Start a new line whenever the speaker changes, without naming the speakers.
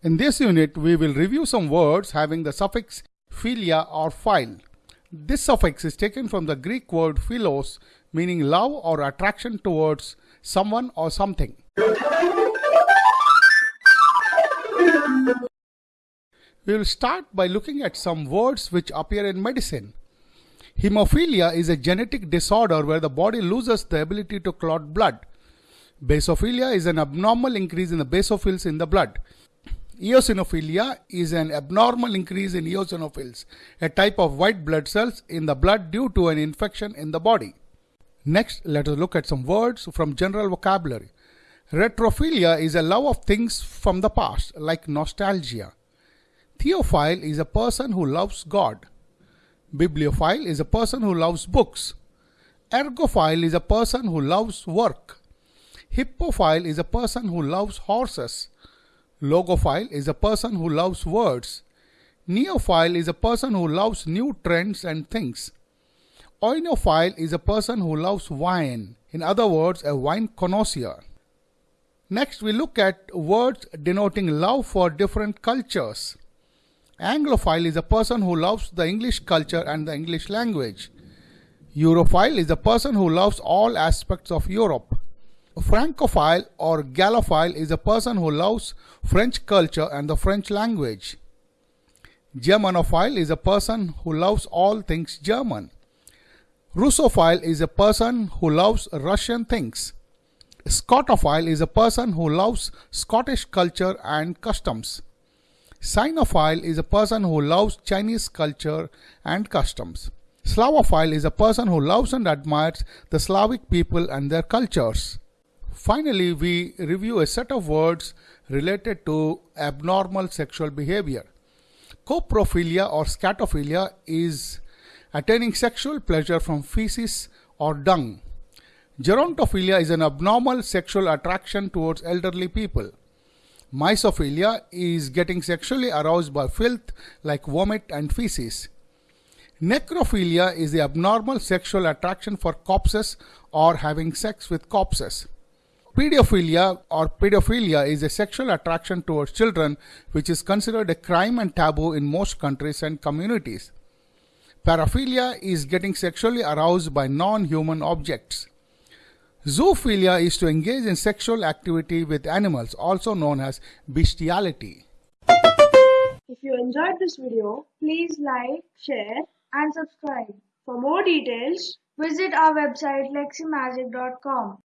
In this unit, we will review some words having the suffix philia or phile. This suffix is taken from the Greek word philos, meaning love or attraction towards someone or something. We will start by looking at some words which appear in medicine. Hemophilia is a genetic disorder where the body loses the ability to clot blood. Basophilia is an abnormal increase in the basophils in the blood. Eosinophilia is an abnormal increase in eosinophils, a type of white blood cells in the blood due to an infection in the body. Next, let us look at some words from general vocabulary. Retrophilia is a love of things from the past, like nostalgia. Theophile is a person who loves God. Bibliophile is a person who loves books. Ergophile is a person who loves work. Hippophile is a person who loves horses. Logophile is a person who loves words. Neophile is a person who loves new trends and things. Oinophile is a person who loves wine, in other words, a wine connoisseur. Next, we look at words denoting love for different cultures. Anglophile is a person who loves the English culture and the English language. Europhile is a person who loves all aspects of Europe. Francophile or Gallophile is a person who loves French culture and the French language. Germanophile is a person who loves all things German. Russophile is a person who loves Russian things. Scotophile is a person who loves Scottish culture and customs. Sinophile is a person who loves Chinese culture and customs. Slavophile is a person who loves and admires the Slavic people and their cultures. Finally, we review a set of words related to abnormal sexual behavior. Coprophilia or scatophilia is attaining sexual pleasure from feces or dung. Gerontophilia is an abnormal sexual attraction towards elderly people. Mysophilia is getting sexually aroused by filth like vomit and feces. Necrophilia is the abnormal sexual attraction for corpses or having sex with corpses. Pedophilia or pedophilia is a sexual attraction towards children which is considered a crime and taboo in most countries and communities. Paraphilia is getting sexually aroused by non-human objects. Zoophilia is to engage in sexual activity with animals, also known as bestiality.
If you enjoyed this video, please like, share and subscribe. For more details, visit our website leximagic.com.